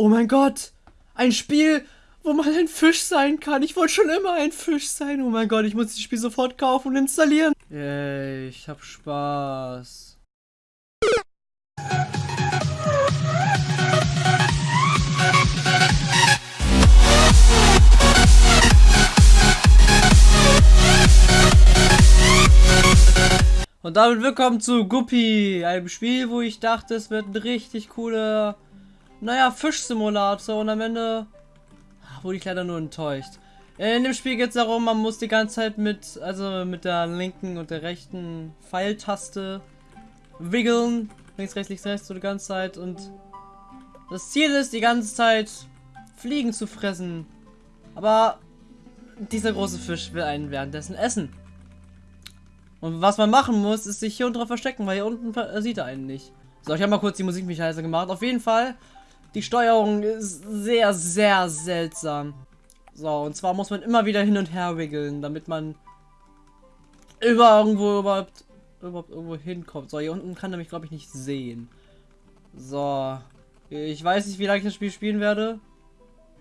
Oh mein Gott. Ein Spiel, wo man ein Fisch sein kann. Ich wollte schon immer ein Fisch sein. Oh mein Gott, ich muss das Spiel sofort kaufen und installieren. Yay, ich hab Spaß. Und damit willkommen zu Guppy, einem Spiel, wo ich dachte, es wird ein richtig cooler, naja, Fischsimulator und am Ende wurde ich leider nur enttäuscht. In dem Spiel geht es darum, man muss die ganze Zeit mit, also mit der linken und der rechten Pfeiltaste wiggeln. Links, rechts, links, rechts so die ganze Zeit und das Ziel ist, die ganze Zeit Fliegen zu fressen. Aber dieser große Fisch will einen währenddessen essen. Und was man machen muss, ist sich hier unten drauf verstecken, weil hier unten sieht er einen nicht. So, ich habe mal kurz die Musik mich heißer gemacht. Auf jeden Fall, die Steuerung ist sehr, sehr seltsam. So, und zwar muss man immer wieder hin und her wiggeln, damit man über irgendwo überhaupt, überhaupt irgendwo hinkommt. So, hier unten kann er mich, glaube ich, nicht sehen. So. Ich weiß nicht, wie lange ich das Spiel spielen werde.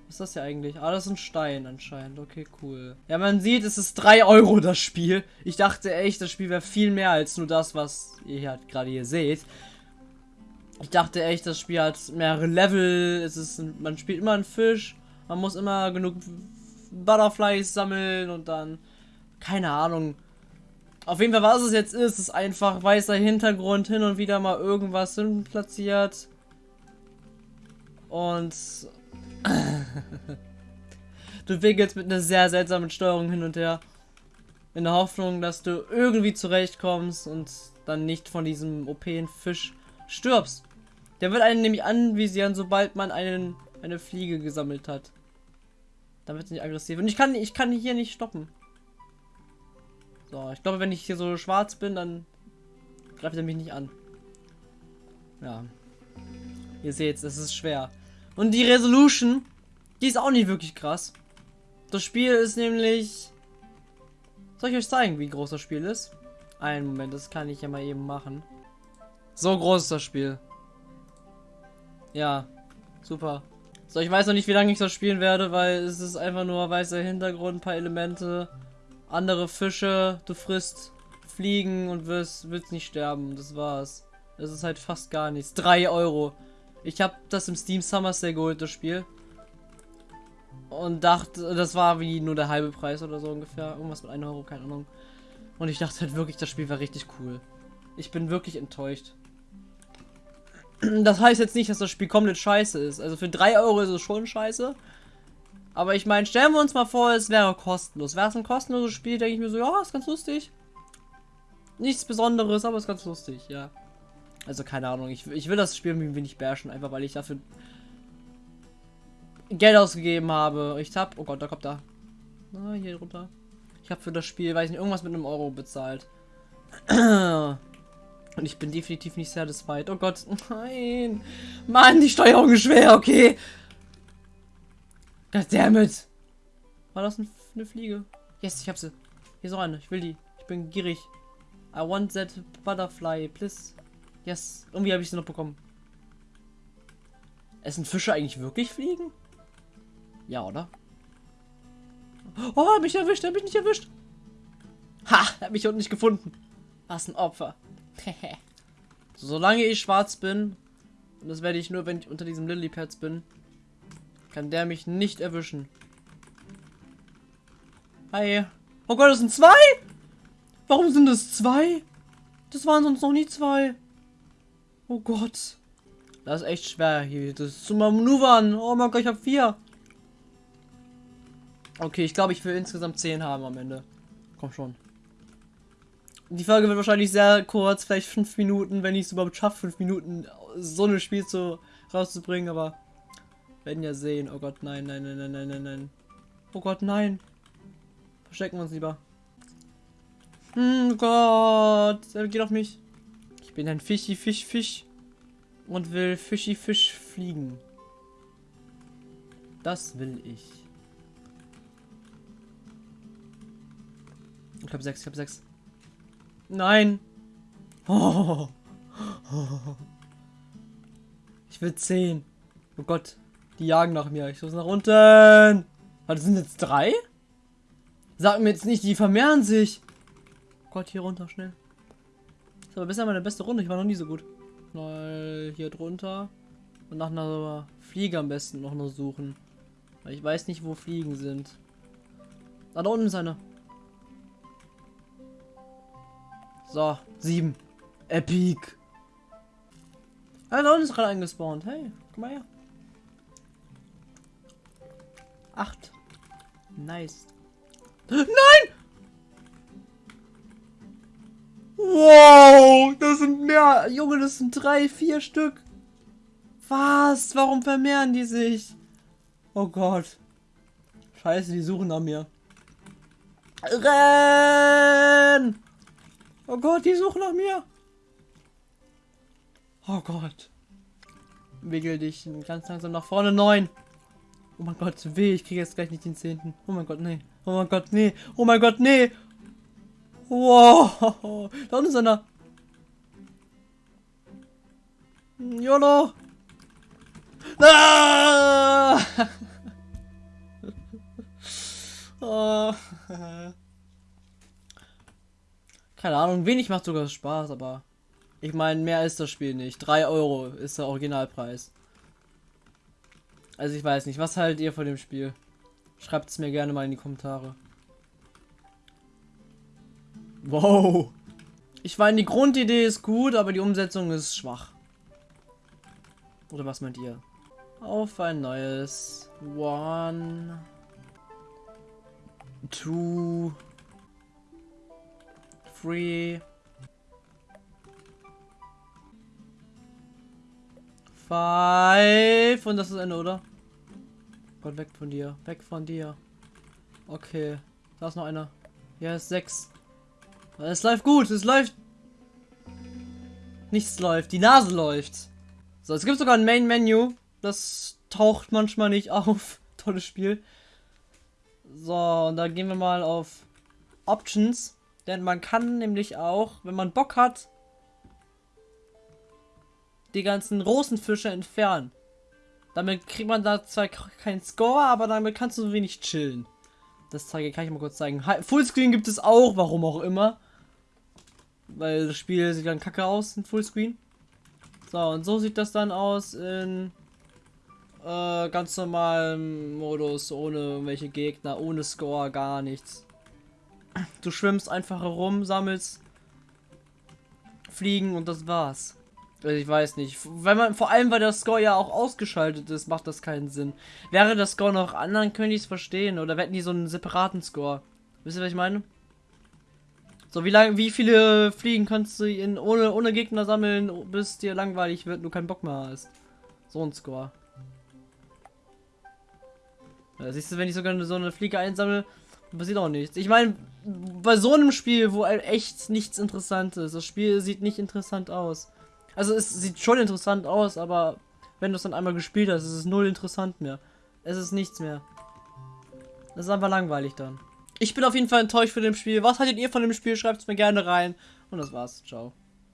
Was ist das hier eigentlich? Ah, das ist ein Stein anscheinend. Okay, cool. Ja, man sieht, es ist 3 Euro das Spiel. Ich dachte echt, das Spiel wäre viel mehr als nur das, was ihr halt gerade hier seht. Ich dachte echt, das Spiel hat mehrere Level. Es ist, man spielt immer einen Fisch. Man muss immer genug Butterflies sammeln und dann, keine Ahnung. Auf jeden Fall, was es jetzt ist, ist einfach weißer Hintergrund, hin und wieder mal irgendwas hin platziert. Und du wickelst mit einer sehr seltsamen Steuerung hin und her. In der Hoffnung, dass du irgendwie zurechtkommst und dann nicht von diesem OP-Fisch stirbst. Der wird einen nämlich anvisieren, sobald man einen, eine Fliege gesammelt hat. Dann wird es nicht aggressiv. Und ich kann, ich kann hier nicht stoppen. So, ich glaube, wenn ich hier so schwarz bin, dann greift er mich nicht an. Ja. Ihr seht, es ist schwer. Und die Resolution, die ist auch nicht wirklich krass. Das Spiel ist nämlich... Soll ich euch zeigen, wie groß das Spiel ist? Einen Moment, das kann ich ja mal eben machen. So groß ist das Spiel. Ja, super. So, ich weiß noch nicht, wie lange ich das spielen werde, weil es ist einfach nur weißer Hintergrund, ein paar Elemente, andere Fische, du frisst Fliegen und wirst, wirst nicht sterben. Das war's. Es ist halt fast gar nichts. 3 Euro. Ich habe das im Steam Summer Sale geholt, das Spiel. Und dachte, das war wie nur der halbe Preis oder so ungefähr. Irgendwas mit 1 Euro, keine Ahnung. Und ich dachte halt wirklich, das Spiel war richtig cool. Ich bin wirklich enttäuscht. Das heißt jetzt nicht, dass das Spiel komplett scheiße ist. Also für 3 Euro ist es schon scheiße. Aber ich meine, stellen wir uns mal vor, es wäre kostenlos. Wäre es ein kostenloses Spiel, denke ich mir so, ja, ist ganz lustig. Nichts Besonderes, aber ist ganz lustig, ja. Also keine Ahnung, ich, ich will das Spiel ein wenig bashen, einfach weil ich dafür Geld ausgegeben habe. Ich hab, oh Gott, da kommt da. Ah, hier runter. Ich habe für das Spiel, weiß nicht, irgendwas mit einem Euro bezahlt. Und ich bin definitiv nicht satisfied. Oh Gott, nein. Mann, die Steuerung ist schwer, okay. Goddammit. War das eine Fliege? Yes, ich hab sie. Hier ist auch eine. Ich will die. Ich bin gierig. I want that butterfly, please. Yes, irgendwie habe ich sie noch bekommen. Essen Fische eigentlich wirklich Fliegen? Ja, oder? Oh, mich erwischt, er hat mich nicht erwischt. Ha, er hat mich unten nicht gefunden. Was ein Opfer. Solange ich schwarz bin, und das werde ich nur, wenn ich unter diesem Lilypads bin, kann der mich nicht erwischen. Hi. Oh Gott, das sind zwei? Warum sind das zwei? Das waren sonst noch nie zwei. Oh Gott. Das ist echt schwer hier. Das zu manövern. Oh mein Gott, ich habe vier. Okay, ich glaube, ich will insgesamt zehn haben am Ende. Komm schon. Die Folge wird wahrscheinlich sehr kurz, vielleicht fünf Minuten, wenn ich es überhaupt schaffe, fünf Minuten so ein Spiel zu, rauszubringen, aber werden ja sehen. Oh Gott, nein, nein, nein, nein, nein, nein, nein. Oh Gott, nein. Verstecken wir uns lieber. Hm, Gott, er geht auf mich bin ein Fischi Fisch Fisch und will Fischi Fisch fliegen. Das will ich. Ich habe sechs, ich habe sechs. Nein. Oh. Ich will zehn. Oh Gott. Die jagen nach mir. Ich muss nach unten. Warte, sind jetzt drei? Sag mir jetzt nicht, die vermehren sich. Gott, hier runter, schnell. Das ist aber bisher meine beste Runde. Ich war noch nie so gut. Mal hier drunter. Und nach einer Fliege am besten noch nur suchen. Weil ich weiß nicht, wo Fliegen sind. Ah, da unten ist eine. So, sieben. Epic. Ah, unten ist gerade eingespawnt. Hey, guck mal her. Acht. Nice. Nein! Wow, das sind mehr. Junge, das sind drei, vier Stück. Was? Warum vermehren die sich? Oh Gott. Scheiße, die suchen nach mir. Renn! Oh Gott, die suchen nach mir. Oh Gott. Wickel dich ganz langsam nach vorne. Neun. Oh mein Gott, weh, ich kriege jetzt gleich nicht den zehnten. Oh mein Gott, nee. Oh mein Gott, nee. Oh mein Gott, nee. Wow. Da unten ist einer. YOLO. Ah! oh. Keine Ahnung, wenig macht sogar Spaß, aber ich meine, mehr ist das Spiel nicht. 3 Euro ist der Originalpreis. Also ich weiß nicht, was haltet ihr von dem Spiel? Schreibt es mir gerne mal in die Kommentare. Wow. Ich meine, die Grundidee ist gut, aber die Umsetzung ist schwach. Oder was meint ihr? Auf ein neues. One. Two. Three. Five. Und das ist Ende, oder? Gott, weg von dir. Weg von dir. Okay. Da ist noch einer. Ja, ist sechs. Es läuft gut. Es läuft. Nichts läuft. Die Nase läuft. So, es gibt sogar ein Main Menu. Das taucht manchmal nicht auf. Tolles Spiel. So, und da gehen wir mal auf Options. Denn man kann nämlich auch, wenn man Bock hat, die ganzen Rosenfische entfernen. Damit kriegt man da zwar keinen Score, aber damit kannst du so wenig chillen. Das zeige, kann ich mal kurz zeigen. Fullscreen gibt es auch, warum auch immer. Weil das Spiel sieht dann kacke aus in Fullscreen. So, und so sieht das dann aus in äh, ganz normalem Modus, ohne irgendwelche Gegner, ohne Score, gar nichts. Du schwimmst einfach herum, sammelst Fliegen und das war's. Also ich weiß nicht. Wenn man, vor allem, weil der Score ja auch ausgeschaltet ist, macht das keinen Sinn. Wäre der Score noch anderen, könnte ich es verstehen. Oder hätten die so einen separaten Score. Wisst ihr, was ich meine? So, wie lange, wie viele Fliegen kannst du in, ohne, ohne Gegner sammeln, bis dir langweilig wird und du keinen Bock mehr hast? So ein Score. Ja, siehst du, wenn ich sogar so eine Fliege einsammle, passiert auch nichts. Ich meine, bei so einem Spiel, wo echt nichts interessant ist, das Spiel sieht nicht interessant aus. Also es sieht schon interessant aus, aber wenn du es dann einmal gespielt hast, ist es null interessant mehr. Es ist nichts mehr. Das ist einfach langweilig dann. Ich bin auf jeden Fall enttäuscht von dem Spiel. Was haltet ihr von dem Spiel? Schreibt es mir gerne rein. Und das war's. Ciao.